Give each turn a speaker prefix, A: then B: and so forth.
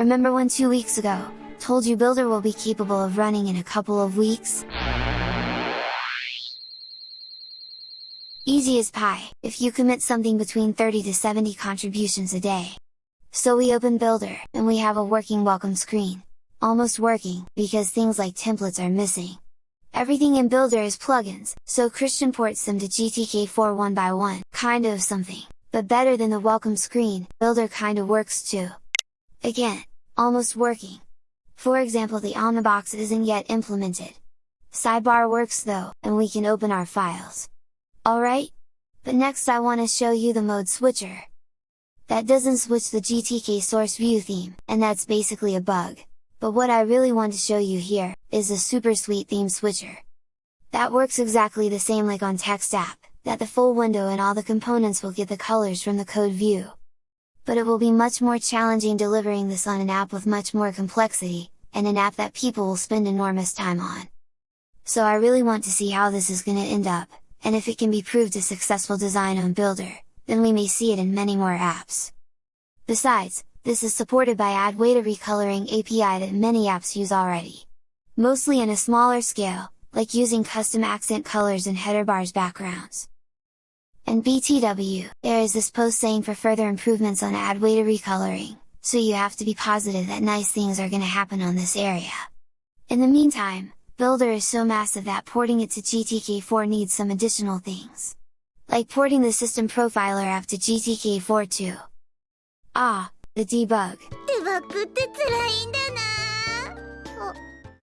A: Remember when two weeks ago, told you Builder will be capable of running in a couple of weeks? Easy as pie, if you commit something between 30 to 70 contributions a day. So we open Builder, and we have a working welcome screen. Almost working, because things like templates are missing. Everything in Builder is plugins, so Christian ports them to GTK4 one by one, kind of something, but better than the welcome screen, Builder kinda works too. Again, almost working. For example the Omnibox isn't yet implemented. Sidebar works though, and we can open our files. Alright? But next I want to show you the mode switcher. That doesn't switch the GTK source view theme, and that's basically a bug. But what I really want to show you here, is a super sweet theme switcher. That works exactly the same like on text app, that the full window and all the components will get the colors from the code view. But it will be much more challenging delivering this on an app with much more complexity, and an app that people will spend enormous time on. So I really want to see how this is gonna end up, and if it can be proved a successful design on Builder, then we may see it in many more apps. Besides, this is supported by Adwaita recoloring API that many apps use already. Mostly in a smaller scale, like using custom accent colors in header bars backgrounds. And BTW, there is this post saying for further improvements on Adwaita recoloring, so you have to be positive that nice things are gonna happen on this area. In the meantime, Builder is so massive that porting it to GTK4 needs some additional things. Like porting the system profiler app to GTK4 too. Ah, the debug.